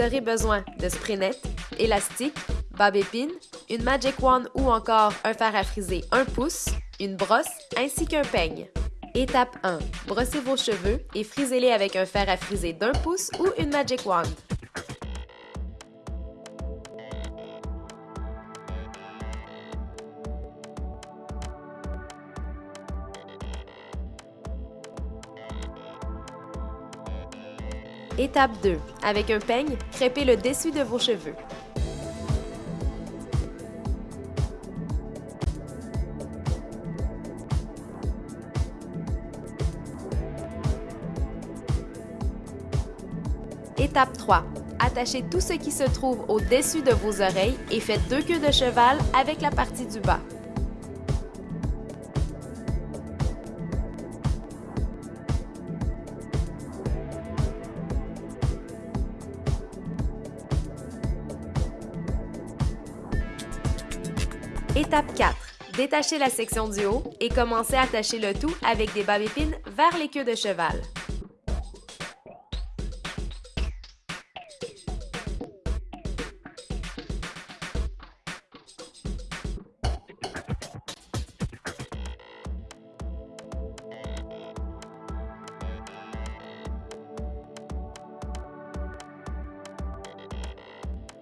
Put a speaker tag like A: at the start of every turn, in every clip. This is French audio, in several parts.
A: vous aurez besoin de spray net, élastique, bab épine, une Magic Wand ou encore un fer à friser 1 pouce, une brosse ainsi qu'un peigne. Étape 1. Brossez vos cheveux et frisez-les avec un fer à friser d'un pouce ou une Magic Wand. Étape 2. Avec un peigne, crêpez le dessus de vos cheveux. Étape 3. Attachez tout ce qui se trouve au-dessus de vos oreilles et faites deux queues de cheval avec la partie du bas. Étape 4. Détachez la section du haut et commencez à attacher le tout avec des babépines vers les queues de cheval.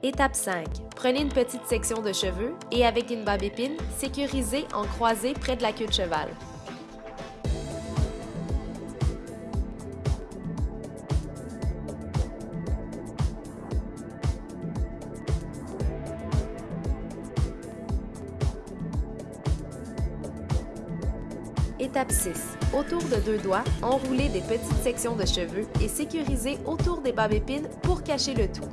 A: Étape 5. Prenez une petite section de cheveux et avec une barbe épine, sécurisez en croisée près de la queue de cheval. Étape 6. Autour de deux doigts, enroulez des petites sections de cheveux et sécurisez autour des barbes épines pour cacher le tout.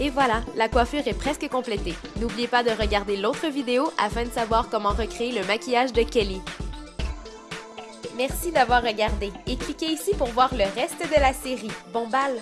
A: Et voilà, la coiffure est presque complétée. N'oubliez pas de regarder l'autre vidéo afin de savoir comment recréer le maquillage de Kelly. Merci d'avoir regardé et cliquez ici pour voir le reste de la série. Bon bal!